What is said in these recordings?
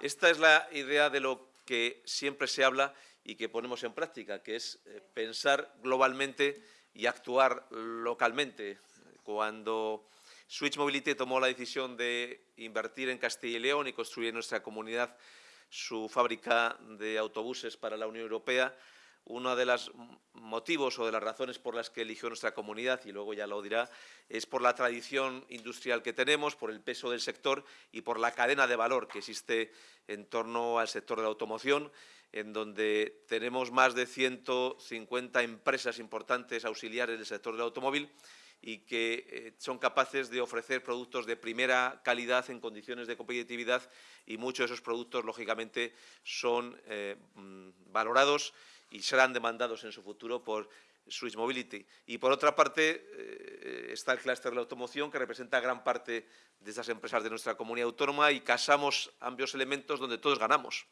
Esta es la idea de lo que siempre se habla y que ponemos en práctica, que es eh, pensar globalmente y actuar localmente. Cuando Switch Mobility tomó la decisión de invertir en Castilla y León y construir en nuestra comunidad su fábrica de autobuses para la Unión Europea, uno de los motivos o de las razones por las que eligió nuestra comunidad, y luego ya lo dirá, es por la tradición industrial que tenemos, por el peso del sector y por la cadena de valor que existe en torno al sector de la automoción, en donde tenemos más de 150 empresas importantes auxiliares del sector del automóvil y que eh, son capaces de ofrecer productos de primera calidad en condiciones de competitividad y muchos de esos productos, lógicamente, son eh, mm, valorados y serán demandados en su futuro por Swiss Mobility. Y por otra parte eh, está el clúster de la automoción que representa gran parte de estas empresas de nuestra comunidad autónoma y casamos ambos elementos donde todos ganamos.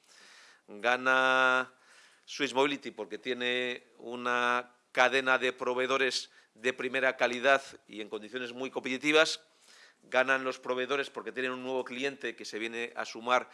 Gana Swiss Mobility porque tiene una cadena de proveedores de primera calidad y en condiciones muy competitivas. Ganan los proveedores porque tienen un nuevo cliente que se viene a sumar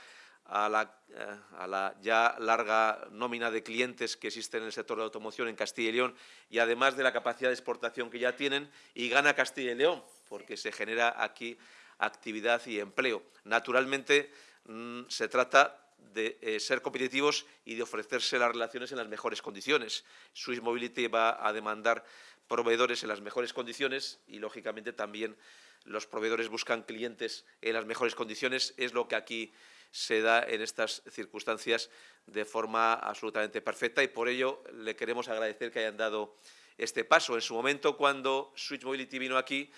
a la, ya larga nómina de clientes que existen en el sector de la automoción en Castilla y León y además de la capacidad de exportación que ya tienen y gana Castilla y León porque se genera aquí actividad y empleo. Naturalmente mm, se trata de eh, ser competitivos y de ofrecerse las relaciones en las mejores condiciones. Swiss Mobility va a demandar proveedores en las mejores condiciones y, lógicamente, también los proveedores buscan clientes en las mejores condiciones. Es lo que aquí se da en estas circunstancias de forma absolutamente perfecta y por ello le queremos agradecer que hayan dado este paso. En su momento, cuando Switch Mobility vino aquí,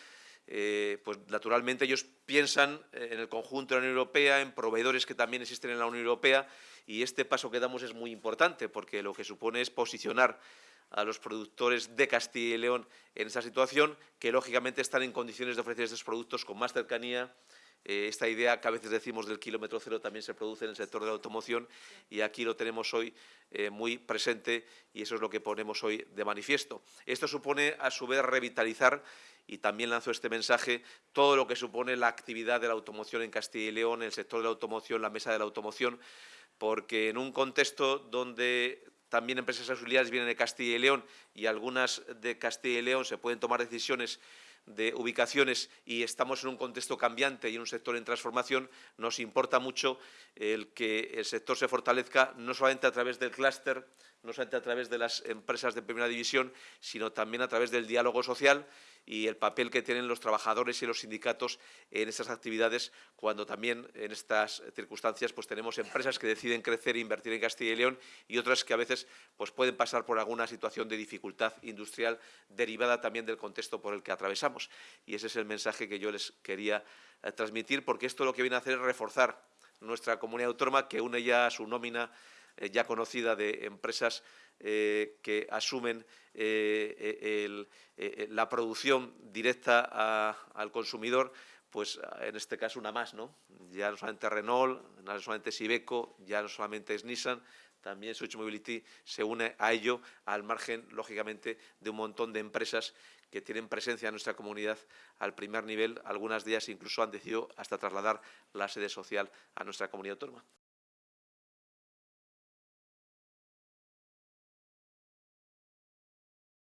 eh, pues naturalmente ellos piensan en el conjunto de la Unión Europea, en proveedores que también existen en la Unión Europea y este paso que damos es muy importante porque lo que supone es posicionar a los productores de Castilla y León en esa situación que lógicamente están en condiciones de ofrecer estos productos con más cercanía, eh, esta idea que a veces decimos del kilómetro cero también se produce en el sector de la automoción y aquí lo tenemos hoy eh, muy presente y eso es lo que ponemos hoy de manifiesto. Esto supone, a su vez, revitalizar y también lanzo este mensaje, todo lo que supone la actividad de la automoción en Castilla y León, el sector de la automoción, la mesa de la automoción, porque en un contexto donde también empresas auxiliares vienen de Castilla y León y algunas de Castilla y León se pueden tomar decisiones de ubicaciones y estamos en un contexto cambiante y en un sector en transformación, nos importa mucho el que el sector se fortalezca no solamente a través del clúster, no solamente a través de las empresas de primera división, sino también a través del diálogo social y el papel que tienen los trabajadores y los sindicatos en estas actividades, cuando también en estas circunstancias pues tenemos empresas que deciden crecer e invertir en Castilla y León y otras que a veces pues pueden pasar por alguna situación de dificultad industrial derivada también del contexto por el que atravesamos. Y ese es el mensaje que yo les quería eh, transmitir, porque esto lo que viene a hacer es reforzar nuestra comunidad autónoma que une ya su nómina eh, ya conocida de empresas eh, que asumen eh, la producción directa al consumidor, pues en este caso una más, ¿no? Ya no solamente Renault, no solamente Sibeco, ya no solamente es Nissan, también Switch Mobility se une a ello al margen, lógicamente, de un montón de empresas que tienen presencia en nuestra comunidad al primer nivel. Algunas de ellas incluso han decidido hasta trasladar la sede social a nuestra comunidad autónoma.